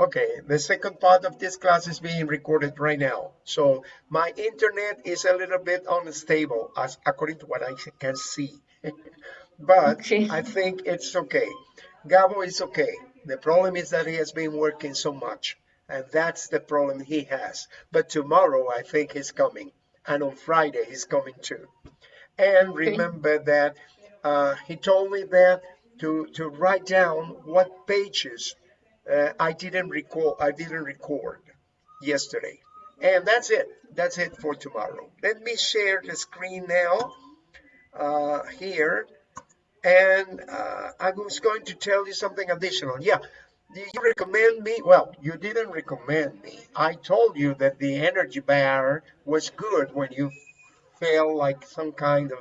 Okay, the second part of this class is being recorded right now. So my internet is a little bit unstable as according to what I can see. but Okay. I think it's okay. Gabo is okay. The problem is that he has been working so much. And that's the problem he has. But tomorrow I think he's coming. And on Friday he's coming too. And remember that uh, he told me that to, to write down what pages uh, I didn't record. I didn't record yesterday, and that's it. That's it for tomorrow. Let me share the screen now uh, here, and uh, I was going to tell you something additional. Yeah, you recommend me? Well, you didn't recommend me. I told you that the energy bar was good when you feel like some kind of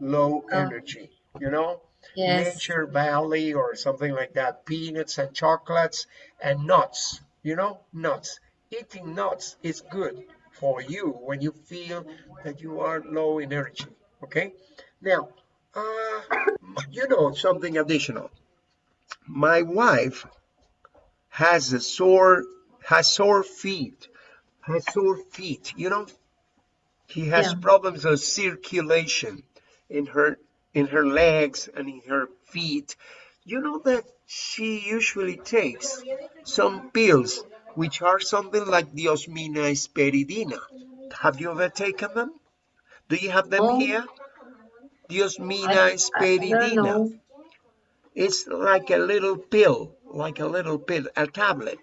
low Oh. energy. You know Yes. Nature Valley or something like that. Peanuts and chocolates and nuts. You know, nuts. Eating nuts is good for you when you feel that you are low in energy. Okay. Now, uh, you know something additional. My wife has a sore, has sore feet, has sore feet. You know, He has Yeah. problems of circulation in her in her legs and in her feet. You know that she usually takes some pills which are something like diosmina hesperidina. Have you ever taken them? Do you have them Oh, here? Diosmina I, I, I don't hesperidina. know. It's like a little pill, like a little pill, a tablet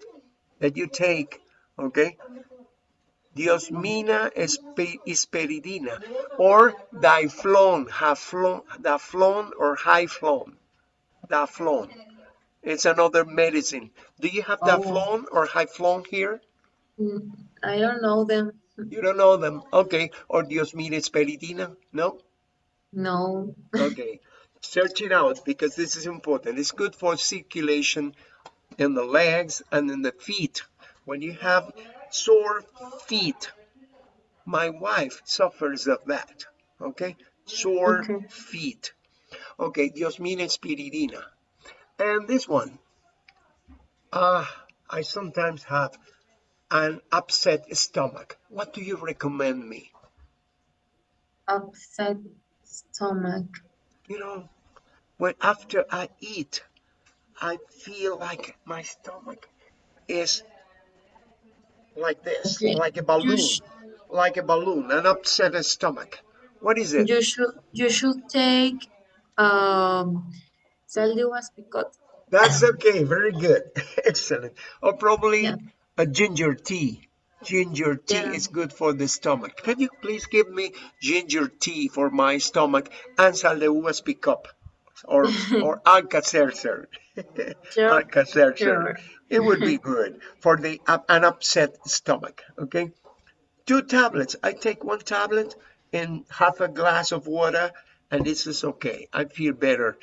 that you take, okay? Diosmina espe- hesperidina or diflon, haflon, daflon or hyflon, daflon. It's another medicine. Do you have Oh, daflon or hyflon here? mm, I don't know them. You don't know them. Okay. Or Diosmina hesperidina? No? No. Okay. Search it out because this is important. It's good for circulation in the legs and in the feet. When you have sore feet, my wife suffers of that. Okay? Sore Okay. feet. Okay, Diosmina spiridina. And this one, ah, I sometimes have an upset stomach. What do you recommend me? Upset stomach. You know, when after I eat, I feel like my stomach is like this, Okay. like a balloon, like a balloon, an upset stomach. What is it? you should you should take um sal de picot. That's okay, very good, excellent. Or probably Yeah. a ginger tea. Ginger tea Yeah. is good for the stomach. Can you please give me ginger tea for my stomach and sal de uvas Picot or or Alka-Seltzer? Sure. Alka-Seltzer. Sure. It would be good for the up an upset stomach. Okay, two tablets. I take one tablet in half a glass of water, and this is okay. I feel better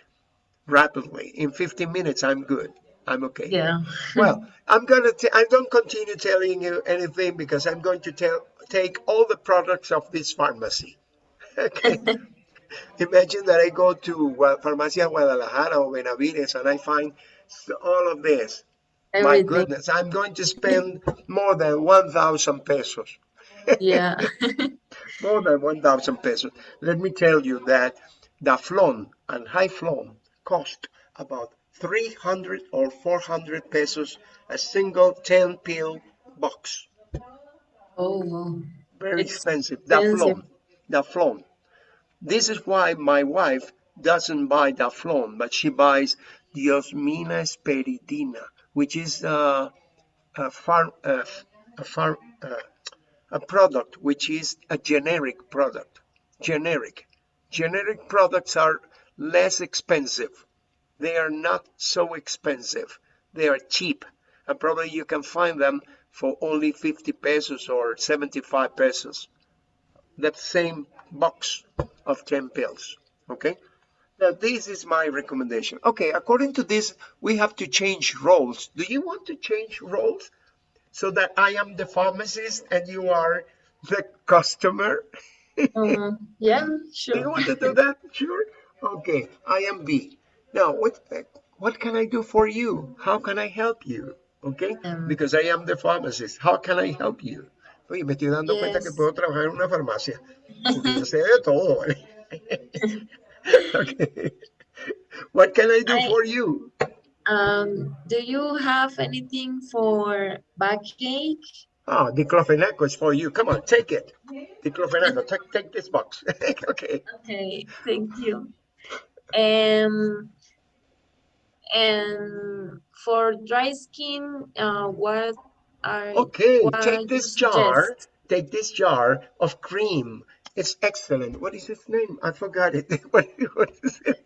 rapidly. In 15 minutes, I'm good. I'm okay. Yeah. Well, I'm gonna. T- I don't continue telling you anything because I'm going to tell take all the products of this pharmacy. Okay. Imagine that I go to Farmacia Guadalajara or Benavides and I find all of this. My goodness, I'm going to spend more than 1,000 pesos. Yeah. More than 1,000 pesos. Let me tell you that Daflon and Hyflon cost about 300 or 400 pesos a single 10 pill box. Oh, Very it's expensive. expensive. Daflon. Daflon. This is why my wife doesn't buy Daflon, but she buys Diosmina hesperidina, which is uh, a uh, a uh, a product which is a generic product. Generic. Generic products are less expensive. They are not so expensive. They are cheap. And probably you can find them for only 50 pesos or 75 pesos. That same box of 10 pills. Okay? Now, this is my recommendation. Okay, according to this, we have to change roles. Do you want to change roles so that I am the pharmacist and you are the customer? um, yeah, Do you want to do that? Sure. Okay, I am B. Now, what what can I do for you? How can I help you? okay? Um, Because I am the pharmacist. How can I help you? Oye, me estoy dando cuenta que puedo trabajar en una farmacia. Porque yo sé de todo, ¿vale? okay. What can I do I- for you? Um, do you have anything for backache? Ah, diclofenac is for you. Come on, take it. Diclofenac, take, take this box. okay. Okay, thank you. Um, and for dry skin, uh, what are Okay, take this jar. suggest? Take this jar of cream. It's excellent. What is its name? I forgot it. what, what is it?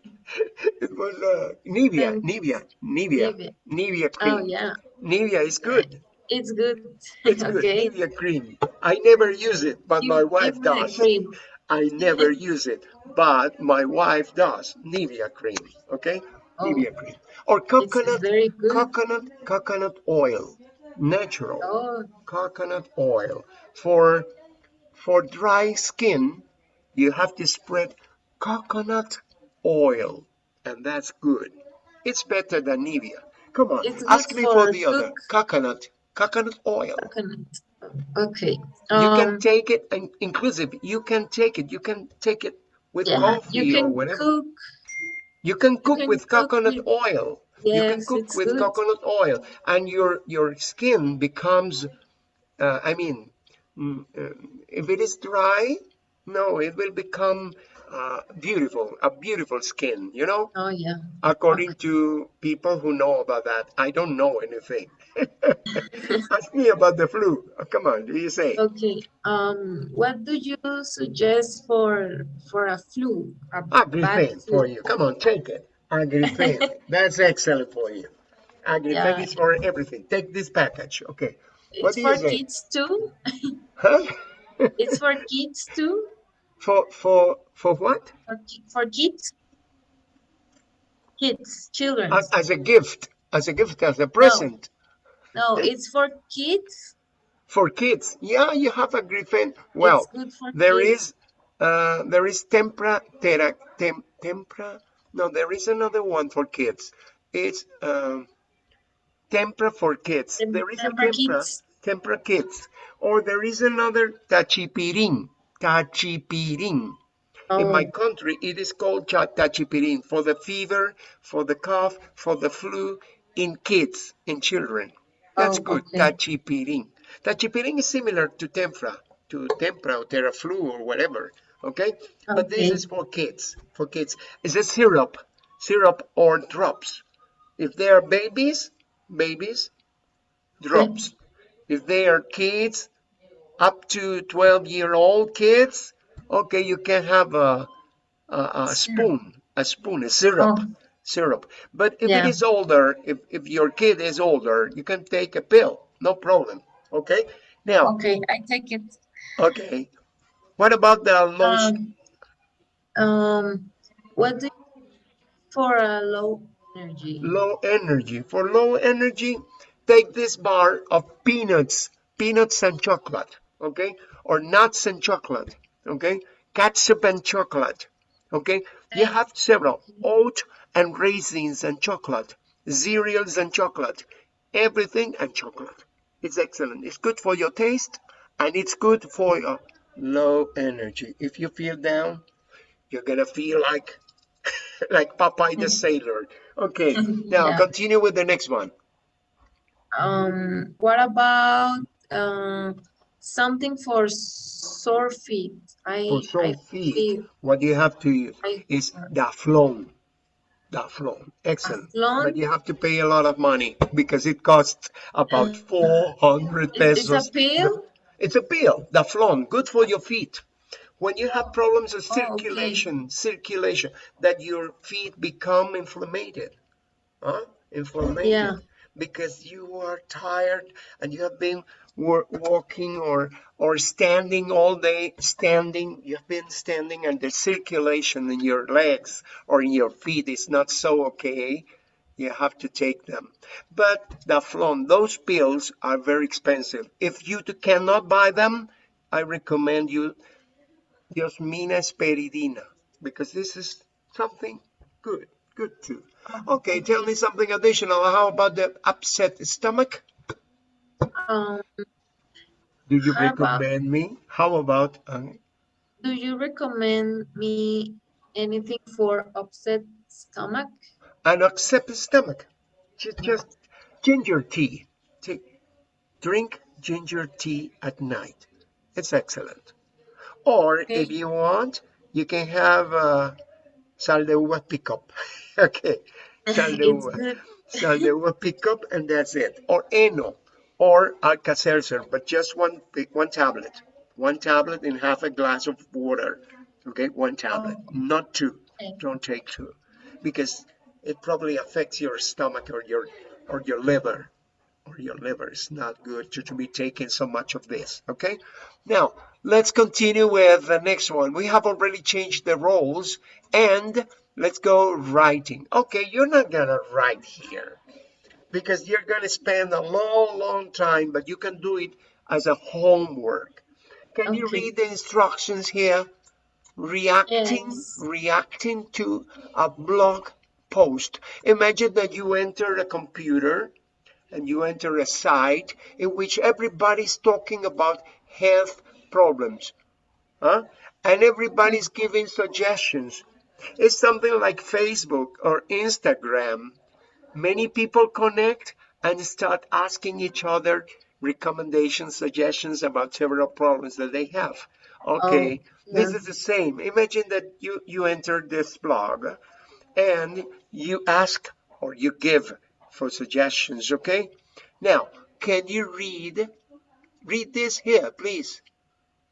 It was uh, Nivea, Um, Nivea, Nivea, Nivea. Nivea cream. Oh yeah, Nivea is good. it's good. It's good. okay. Nivea cream. I never use it, but You my wife does. cream. I never use it, but my wife does. Nivea cream. Okay, Oh, Nivea cream or coconut, coconut, coconut oil, natural. Oh, coconut oil. For for dry skin, you have to spread coconut oil, and that's good. It's better than Nivea. Come on, It's ask me for for the other coconut coconut oil. coconut. Okay. You can Um, take it, and inclusive. You can take it. You can take it with yeah, coffee you or can whatever. cook. You can cook you can with cook coconut with- oil. You can cook with good. coconut oil, and your your skin becomes. Uh, I mean, mm, uh, if it is dry, no, it will become uh, beautiful, a beautiful skin. You know, Oh yeah. according to people who know about that. I don't know anything. Ask me about the flu. Oh, come on, do you say? Okay. Um, what do you suggest for for a flu? A Agrifen flu? for you. Come on, take it. Agrifen. That's excellent for you. Agrifen Yeah. is for everything. Take this package. Okay. What It's for kids too. Huh? It's for kids too. for for for what? For for kids. Kids, children. As, as a gift. As a gift, as a present No, it's for kids. for kids. Yeah, you have. Well, it's good for there kids. is uh there is tempra tera tem, tempra. No, there is another one for kids. It's um tempra for kids. Tem- there is a tempra Kids. tempra kids. Or there is another tachipirin. Tachipirin. In my Oh, country, it is called tachipirin for the fever, for the cough, for the flu in kids, in children. That's Oh, good. okay. Tachipirin. Tachipirin is similar to Tempra, to Tempra or Theraflu or whatever. Okay? But this is for kids. For kids. is a syrup, syrup or drops. If they are babies, babies, drops. If they are kids, up to 12 year old kids, okay, you can have a, a, a spoon, a spoon, a syrup, Oh. syrup. But if it Yeah. is older, if, if your kid is older, you can take a pill, no problem. Okay. Now, okay. I take it. okay. What about the lotion? Um, um, what do you for a low energy? low energy. For low energy, take this bar of peanuts, peanuts and chocolate, okay? Or nuts and chocolate, okay? Catsup and chocolate, okay? You have several oat and raisins and chocolate, cereals and chocolate, everything and chocolate. It's excellent. It's good for your taste and it's good for your low energy. If you feel down, you're gonna feel like like Popeye the Sailor. Okay, now Yeah. continue with the next one. Um, what about um something for sore feet? I For sore I feet, feel what you have to use I is Daflon. Daflon, excellent. But Daflon. you have to pay a lot of money because it costs about 400 Is it's a pesos. pill? It's a pill, Daflon, good for your feet. When you have problems of Oh, okay. circulation, circulation, that your feet become inflamed, huh? Inflamed. Yeah. because you are tired and you have been walking or or standing all day standing you have been standing and the circulation in your legs or in your feet is not so okay you have to take them but Daflon those pills are very expensive if you cannot buy them I recommend you Diosmina Speridina because this is something good Good too. Okay, tell me something additional. How about the upset stomach? Um, Do you How about- recommend me? How about um, do you recommend me anything for upset stomach? An upset stomach? Just, just ginger tea. Take, drink ginger tea at night. It's excellent. Or Okay. if you want, you can have uh, sal de uva Picot. okay, sal de uva. good. So they will pick up and that's it. Or Eno or Alka-Seltzer, but just one one tablet. One tablet in half a glass of water. Okay, one tablet, not two. Okay. Don't take two. Because it probably affects your stomach or your or your liver. Or your liver is not good to, to be taking so much of this. Okay. Now let's continue with the next one. We have already changed the roles and let's go writing. Okay, you're not gonna write here because you're gonna spend a long, long time, but you can do it as a homework. Can you read the instructions here? Reacting, Yes. reacting to a blog post. Imagine that you enter a computer and you enter a site in which everybody's talking about health problems. Huh? And everybody's giving suggestions. It's something like Facebook or Instagram. Many people connect and start asking each other recommendations, suggestions about several problems that they have. Okay, oh, this yeah. is the same. Imagine that you, you enter this blog and you ask or you give for suggestions, okay? Now, can you read? Read this here, please.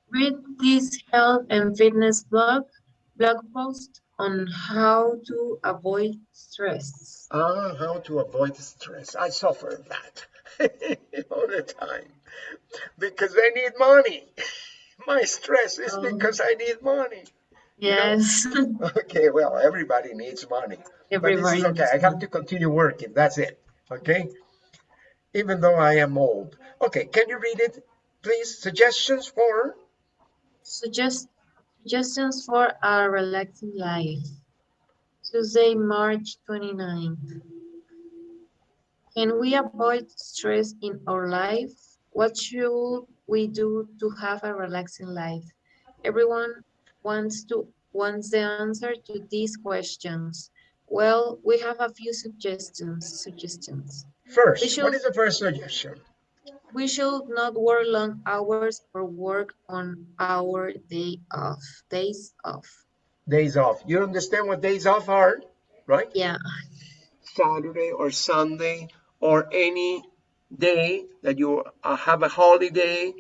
Read this health and fitness blog blog post on how to avoid stress. Ah, how to avoid stress. I suffer that all the time because I need money. My stress is Oh. because I need money. You know? Yes, Okay, well, everybody needs money. But this everybody. is okay. I have to continue working. That's it. Okay. Even though I am old. Okay, can you read it, please? Suggestions for Suggest suggestions for a relaxing life. Tuesday, March 29th. Can we avoid stress in our life? What should we do to have a relaxing life? Everyone wants to wants the answer to these questions. Well, we have a few suggestions. Suggestions. first. Should- is the first suggestion? We should not work long hours or work on our day off. Days off. Days off. You understand what days off are, right? Yeah. Saturday or Sunday or any day that you uh, have a holiday.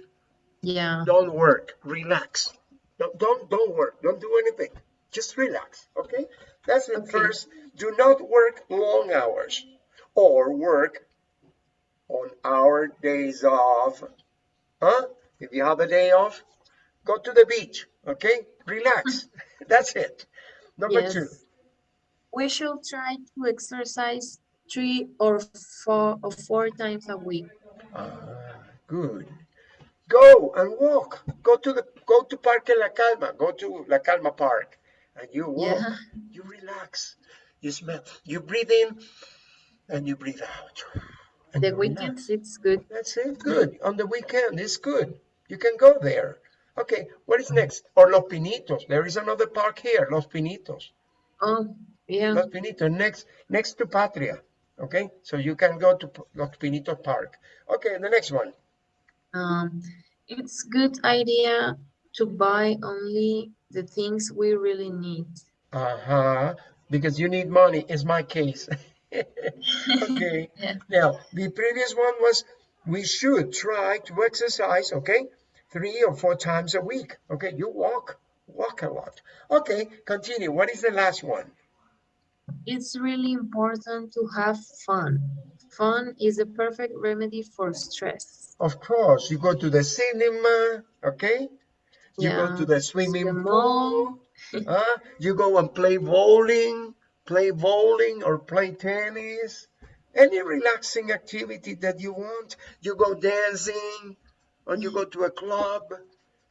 Yeah. Don't work. Relax. Don't, don't don't work. Don't do anything. Just relax. Okay. That's the Okay. first. Do not work long hours or work on our days off. Huh? If you have a day off, go to the beach. Okay. Relax. That's it. Number yes. two. We should try to exercise three or four or four times a week. Ah, good. Go and walk. Go to the go to Parque La Calma. Go to La Calma Park, and you walk. Yeah. You relax. You smell. You breathe in, and you breathe out. And The you relax. weekends, it's good. That's it. Good. On the weekend, it's good. You can go there. Okay. What is next? Or Los Pinitos. There is another park here. Los Pinitos. Oh, yeah. Los Pinitos next next to Patria. Okay. So you can go to Los Pinitos Park. Okay. The next one. Um, it's good idea to buy only the things we really need. Uh-huh. Because you need money is my case. okay. Yeah. Now, the previous one was we should try to exercise, okay? Three or four times a week. Okay, you walk, walk a lot. Okay, continue. What is the last one? It's really important to have fun. Fun is a perfect remedy for stress. Of course, you go to the cinema, okay? You go to the swimming the pool. huh? You go and play bowling, play bowling or play tennis. Any relaxing activity that you want. You go dancing, or you go to a club,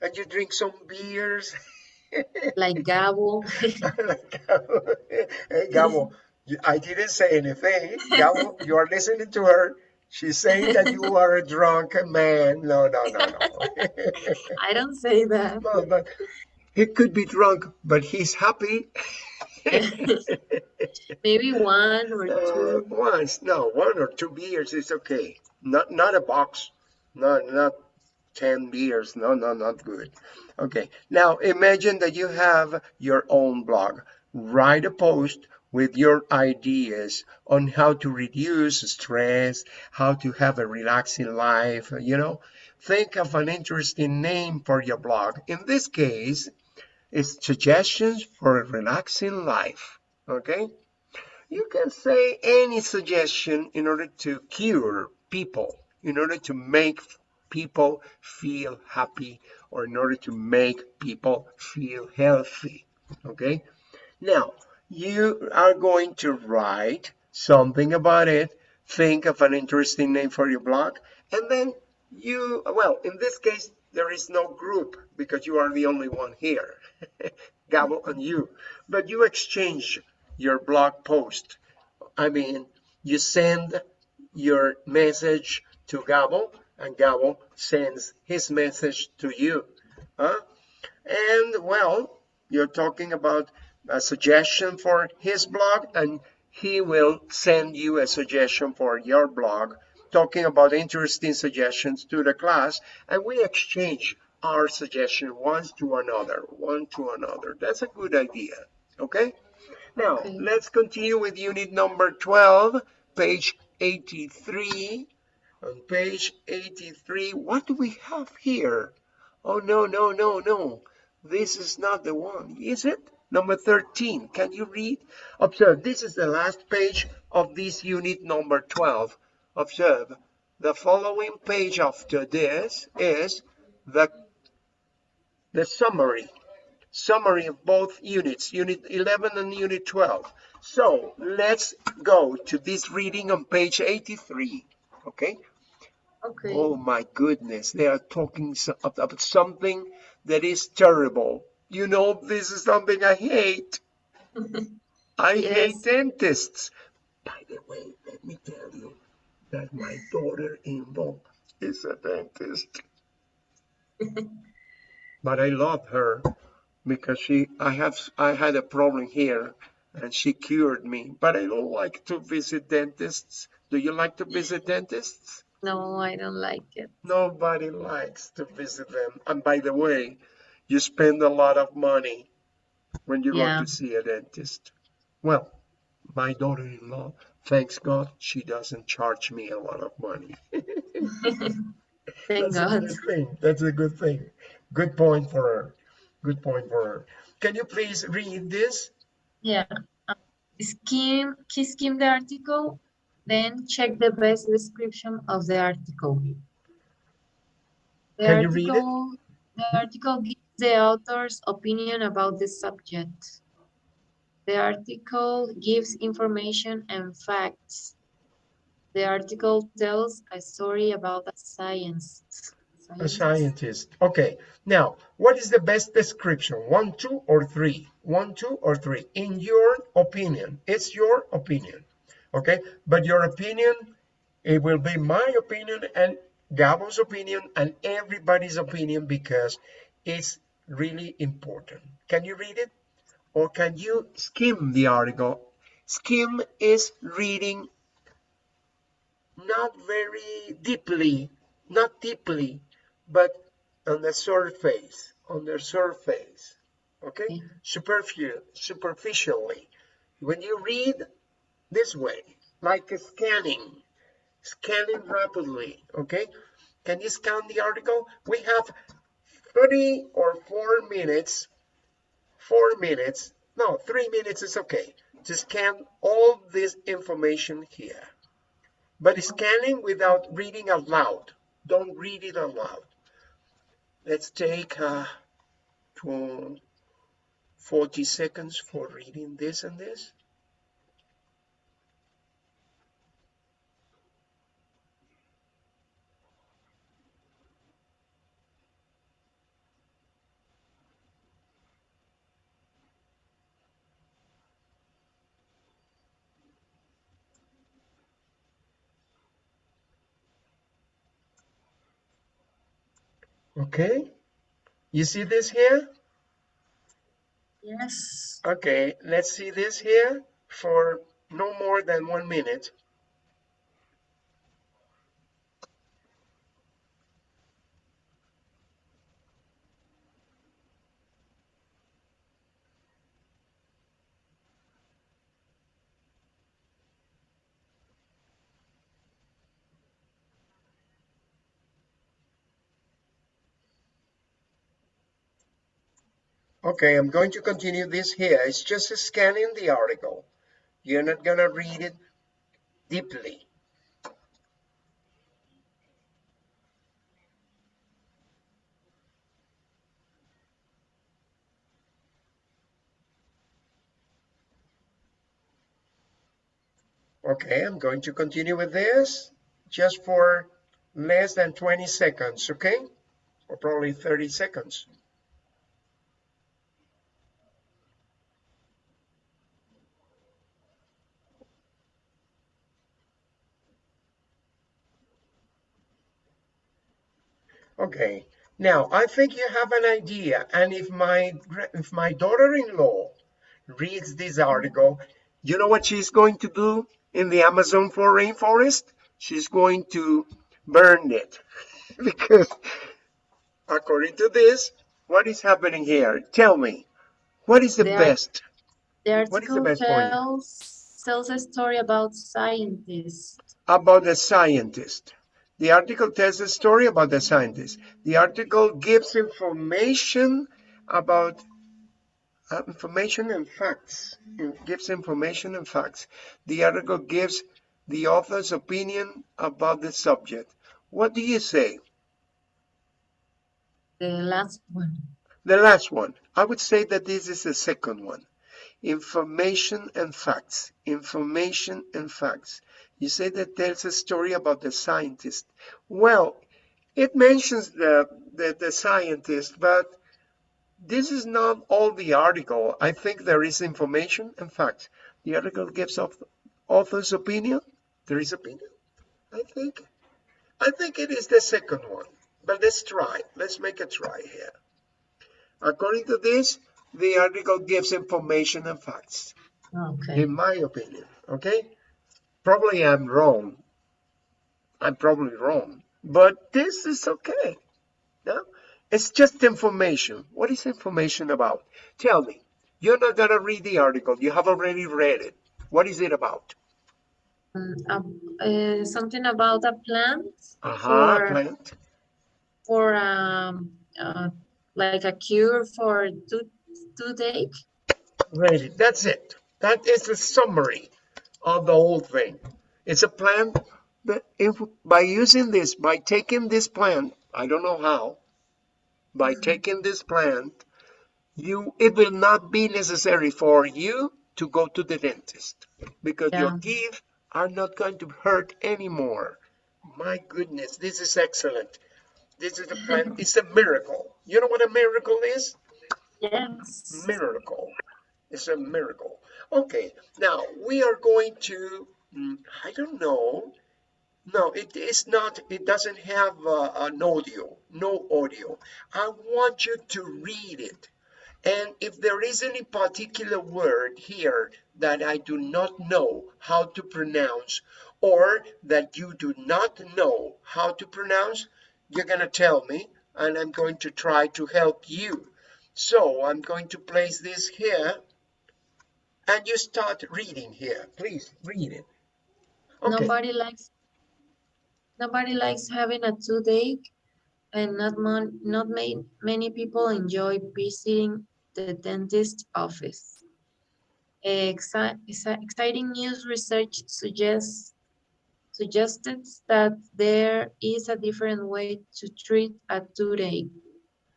and you drink some beers. Like Gabo. hey, Gabo, I didn't say anything. Gabo, you are listening to her. She's saying that you are a drunk man. No, no, no, no. I don't say that. no, but he could be drunk, but he's happy. Maybe one or Uh, two. once, no, one or two beers is okay. Not not a box. Not not ten beers. No, no, not good. Okay. Now imagine that you have your own blog. Write a post with your ideas on how to reduce stress, how to have a relaxing life, you know. Think of an interesting name for your blog. In this case, it's suggestions for a relaxing life. Okay? You can say any suggestion in order to cure people, in order to make people feel happy, or in order to make people feel healthy. Okay? Now, you are going to write something about it, think of an interesting name for your blog, and then you, well, in this case, there is no group because you are the only one here, Gabo and you, but you exchange your blog post. I mean, you send your message to Gabo, and Gabo sends his message to you. Huh? And well, you're talking about a suggestion for his blog, and he will send you a suggestion for your blog, talking about interesting suggestions to the class, and we exchange our suggestion one to another, one to another. That's a good idea. Okay? Now, Okay. let's continue with unit number 12, page 83. On page 83, what do we have here? Oh, no, no, no, no. This is not the one, is it? Number 13, can you read? Observe, this is the last page of this unit number 12. Observe, the following page after this is the, the summary. Summary of both units, unit 11 and unit 12. So let's go to this reading on page 83. Okay? Okay. Oh my goodness, they are talking about something that is terrible. You know, this is something I hate. I hate dentists. By the way, let me tell you that my daughter-in-law is a dentist. but I love her because she, I have, I had a problem here and she cured me. But I don't like to visit dentists. Do you like to visit dentists? No, I don't like it. Nobody likes to visit them. And by the way, you spend a lot of money when you Yeah. go to see a dentist. Well, my daughter-in-law, thanks God, she doesn't charge me a lot of money. Thank That's a good thing. That's a good thing. Good point for her. Good point for her. Can you please read this? Yeah. Um, Skim, key skim the article, then check the best description of the article. The Can you read it? the article gives the author's opinion about the subject. The article gives information and facts. The article tells a story about a science. A scientist. scientist. Okay. Now, what is the best description? One, two, or three? One, two, or three? In your opinion. It's your opinion. Okay. But your opinion, it will be my opinion and Gabo's opinion and everybody's opinion because it's really important. Can you read it? Or can you skim the article? Skim is reading not very deeply, not deeply, but on the surface, on the surface, okay? Mm-hmm. Okay. Superficial, superficially. When you read this way, like a scanning, scanning rapidly, okay? Can you scan the article? We have three or four minutes, four minutes, no, three minutes is okay, to scan all this information here. But scanning without reading aloud. Don't read it aloud. Let's take uh, tw- 40 seconds for reading this and this. Okay, you see this here? Yes. Okay, let's see this here for no more than one minute. Okay, I'm going to continue this here. It's just scanning the article. You're not going to read it deeply. Okay, I'm going to continue with this just for less than 20 seconds, okay? Or probably 30 seconds. Okay, now I think you have an idea. And if my if my daughter-in-law reads this article, you know what she's going to do in the Amazon for rainforest? She's going to burn it because according to this, what is happening here? Tell me, what is the There- best? The is the article best tells, tells a story about scientists. about the scientist. The article tells a story about the scientist. The article gives information about uh, information and facts. It gives information and facts. The article gives the author's opinion about the subject. What do you say? The last one. The last one. I would say that this is the second one. Information and facts. Information and facts. You say that tells a story about the scientist. Well, it mentions the, the, the scientist, but this is not all the article. I think there is information and facts. The article gives of author's opinion. There is opinion. I think. I think it is the second one. But let's try. Let's make a try here. According to this, the article gives information and facts, Okay. in my opinion. Okay? Probably I'm wrong. I'm probably wrong. But this is okay. No? It's just information. What is information about? Tell me. You're not going to read the article. You have already read it. What is it about? Um, uh, uh, something about a plant Aha, For- plant. for um, uh, like a cure for tooth toothache. Ready. That's it. That is the summary of the whole thing. It's a plan that if by using this, by taking this plant, I don't know how, by mm-hmm. taking this plant, you it will not be necessary for you to go to the dentist because your teeth are not going to hurt anymore. My goodness, this is excellent. This is a plant, it's a miracle. You know what a miracle is? Yes. miracle. It's a miracle. Okay, now we are going to, mm, I don't know. No, it is not, it doesn't have uh, an audio, no audio. I want you to read it. And if there is any particular word here that I do not know how to pronounce, or that you do not know how to pronounce, you're going to tell me, and I'm going to try to help you. So I'm going to place this here, and you start reading here. Please read it. Okay. Nobody likes nobody likes having a toothache, and not mon, not ma- many people enjoy visiting the dentist office. Exci- exciting news research suggests suggested that there is a different way to treat a toothache.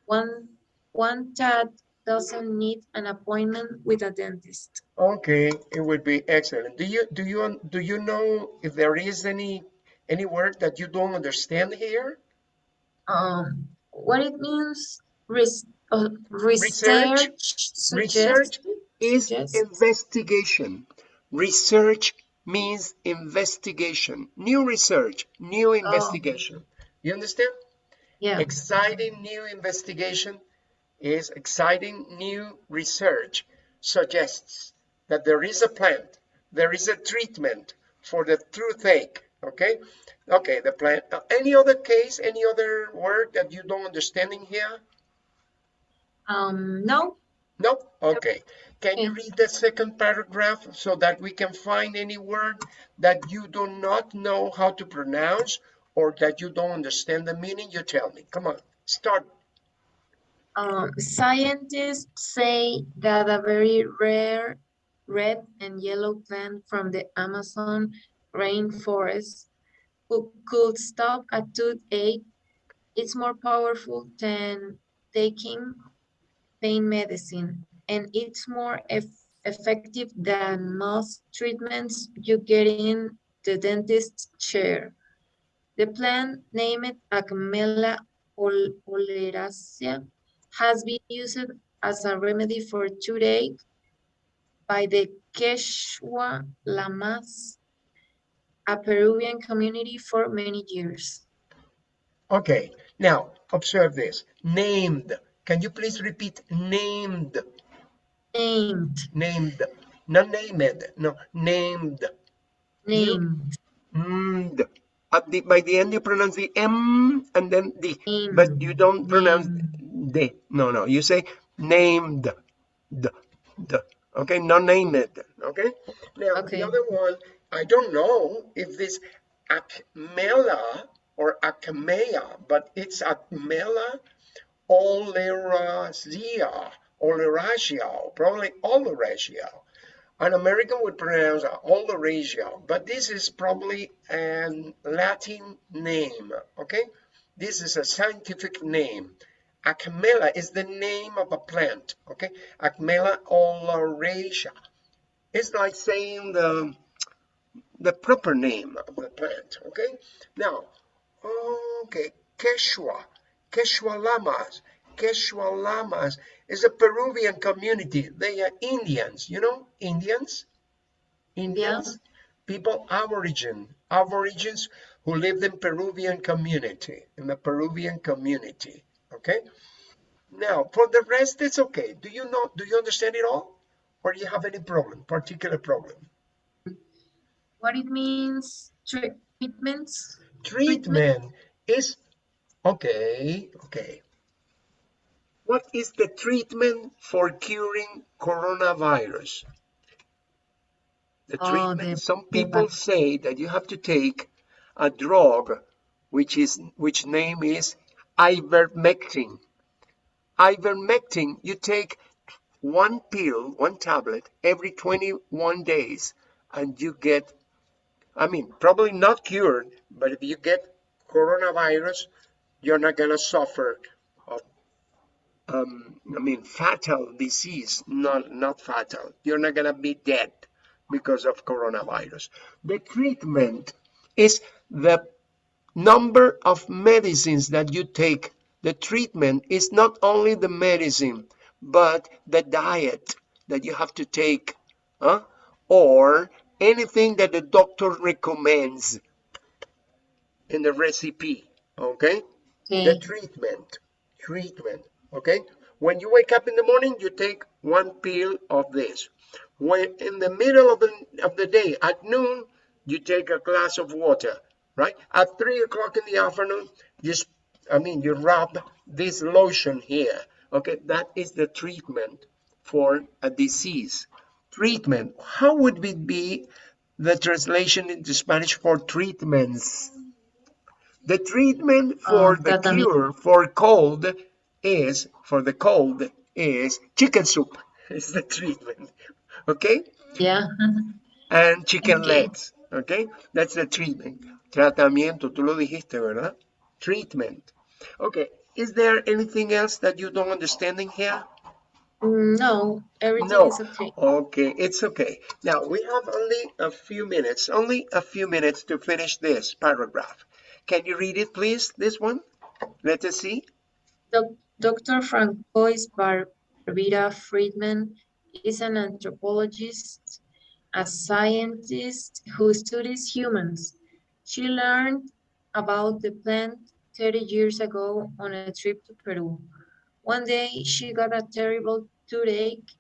One one that doesn't need an appointment with a dentist. Okay, it would be excellent. Do you do you do you know if there is any any word that you don't understand here? Um, what it means, res, uh, Research- research, research Is investigation. Research means investigation. New research, new investigation. You understand? Yeah. Exciting new investigation is exciting new research suggests that there is a plant, there is a treatment for the toothache, okay? Okay, the plant. Uh, any other case, any other word that you don't understand in here? Um, no, No? Okay. Can you read the second paragraph so that we can find any word that you do not know how to pronounce or that you don't understand the meaning? You tell me. Come on, start. Um, scientists say that a very rare red and yellow plant from the Amazon rainforest who could stop a toothache. It's more powerful than taking pain medicine, and it's more eff effective than most treatments you get in the dentist's chair. The plant named Acmella ol oleracea has been used as a remedy for toothache by the Quechua Lamas, a Peruvian community for many years. Okay, now observe this. Named. Can you please repeat named? Named, Named. Not named. No, named. named, Named. At the, by the end, you pronounce the M and then the, but you don't pronounce the. No, no. You say named. The, the. Okay, not named. Okay. Now Okay. the other one, I don't know if this Acmella or Acmea, but it's Acmella oleracea, oleracea, probably oleracea. An American would pronounce oleracea, but this is probably a Latin name, okay? This is a scientific name. Acmella is the name of a plant, okay? Acmella oleracea. It's like saying the, the proper name of the plant, okay? Now, okay, Quechua, Quechua Lamas, Quechua Lamas is a Peruvian community. They are Indians, you know, Indians? Indians, people aborigine, aborigines who lived in Peruvian community, in the Peruvian community, okay? Now, for the rest, it's okay. Do you know, do you understand it all? Or do you have any problem, particular problem? What it means, treatments? Treatment is, okay, okay. What is the treatment for curing coronavirus? The Oh, treatment, the- some people say that you have to take a drug which is which name is ivermectin. Ivermectin, you take one pill, one tablet every 21 days and you get I mean, probably not cured, but if you get coronavirus, you're not gonna suffer of, um, I mean, fatal disease. Not not fatal. You're not gonna be dead because of coronavirus. The treatment is the number of medicines that you take. The treatment is not only the medicine, but the diet that you have to take, huh? or anything that the doctor recommends in the recipe. Okay? The treatment. Treatment. Okay? When you wake up in the morning, you take one pill of this. When in the middle of the, of the day, at noon, you take a glass of water, right? At three o'clock in the afternoon, you, I mean, you rub this lotion here. Okay, that is the treatment for a disease. Treatment. How would it be the translation into Spanish for treatments? The treatment for Uh, the cure for cold is for the cold is chicken soup. Is the treatment. Okay? yeah. And chicken Okay. legs. Okay? That's the treatment. Tratamiento, tú lo dijiste, ¿verdad? Treatment. Okay. Is there anything else that you don't understand in here? No, everything No. is okay. Okay, it's okay. Now we have only a few minutes, only a few minutes to finish this paragraph. Can you read it, please? This one? Let us see. Doc- Dr. Francois Barbira Freedman is an anthropologist, a scientist who studies humans. She learned about the plant 30 years ago on a trip to Peru. One day she got a terrible toothache.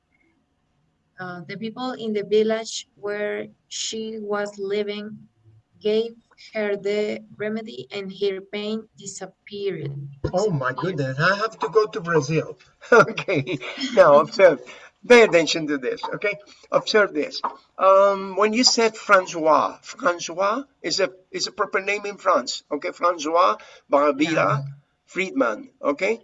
Uh, the people in the village where she was living gave her the remedy and her pain disappeared. Oh my goodness, I have to go to Brazil. okay, now observe. Pay attention to this, okay? Observe this. Um, when you said Francois, Francois is a is a proper name in France, okay? Francois Barbira Yeah. Freedman, okay?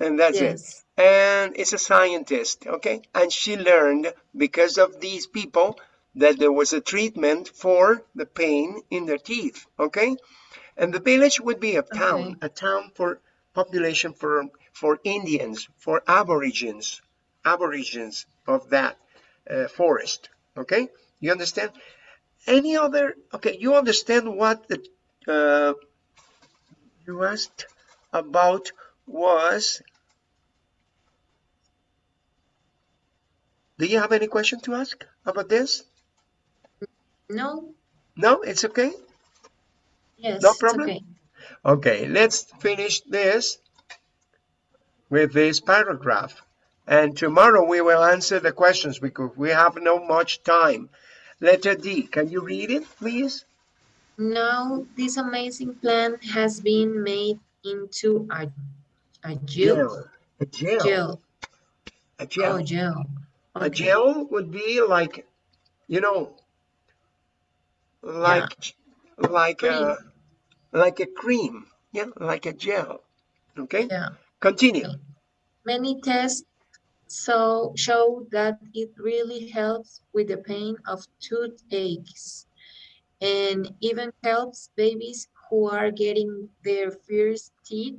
And that's it. Yes. And it's a scientist, okay? And she learned because of these people that there was a treatment for the pain in their teeth, okay? And the village would be a town, Okay. a town for population for for Indians, for Aborigines, Aborigines of that uh, forest, okay? You understand? Any other? Okay, you understand what the uh, you asked about was Do you have any question to ask about this? No? No, it's okay. Yes, No problem? okay. Okay, let's finish this with this paragraph. And tomorrow we will answer the questions because we have no much time. Letter D, can you read it, please? Now this amazing plant has been made into a, a gel. A gel. Gel. A gel. Oh, gel. A Okay. gel would be like, you know, like, like uh, a, like a cream. Yeah, like a gel. Okay, Yeah. continue. Many tests so show that it really helps with the pain of toothaches and even helps babies who are getting their first teeth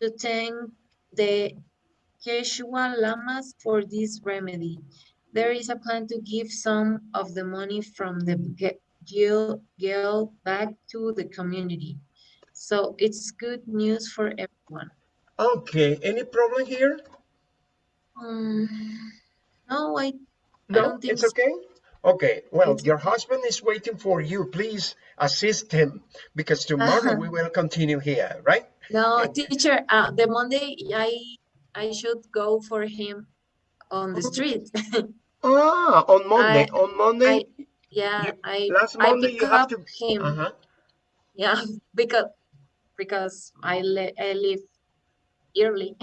to thank the Quechua Lamas for this remedy. There is a plan to give some of the money from the gel back to the community. So it's good news for everyone. Okay, any problem here? Um, no, I, No, don't think it's so. okay. Okay, well, It's- your husband is waiting for you. Please assist him because tomorrow we will continue here, right? no, And- teacher, uh, the Monday I, I should go for him on the street. Ah, on Monday. I- on Monday, Yeah, You- I, last I Monday pick you have up to. him. Uh-huh. Yeah, because, because I le I live early.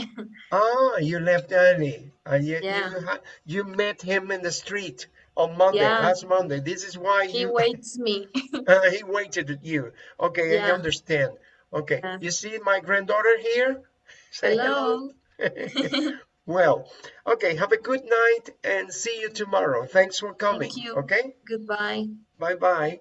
Ah, you left early. And you, Yeah. you, you met him in the street on Monday, Yeah. last Monday. This is why He you, waits me. uh, he waited at you. Okay, I understand. Okay, Yeah. you see my granddaughter here? Say Hello. well, okay, have a good night and see you tomorrow. Thanks for coming. Thank you. Okay, Goodbye. bye bye.